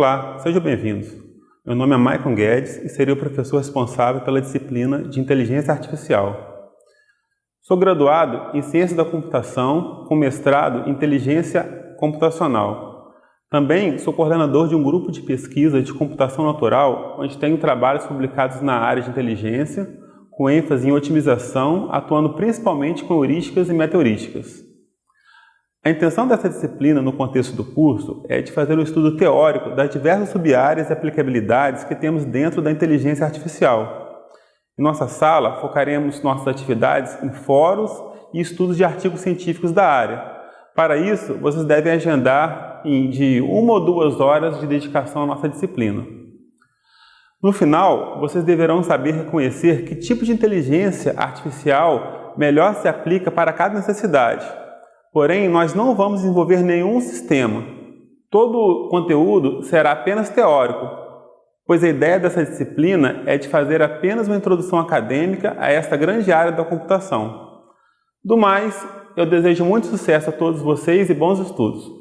Olá, sejam bem-vindos. Meu nome é Maicon Guedes e serei o professor responsável pela disciplina de Inteligência Artificial. Sou graduado em Ciência da Computação com mestrado em Inteligência Computacional. Também sou coordenador de um grupo de pesquisa de computação natural, onde tenho trabalhos publicados na área de inteligência, com ênfase em otimização, atuando principalmente com heurísticas e metaheurísticas. A intenção dessa disciplina no contexto do curso é de fazer um estudo teórico das diversas subáreas e aplicabilidades que temos dentro da inteligência artificial. Em nossa sala, focaremos nossas atividades em fóruns e estudos de artigos científicos da área. Para isso, vocês devem agendar de uma ou duas horas de dedicação à nossa disciplina. No final, vocês deverão saber reconhecer que tipo de inteligência artificial melhor se aplica para cada necessidade Porém, nós não vamos desenvolver nenhum sistema. Todo o conteúdo será apenas teórico, pois a ideia dessa disciplina é de fazer apenas uma introdução acadêmica a esta grande área da computação. Do mais, eu desejo muito sucesso a todos vocês e bons estudos.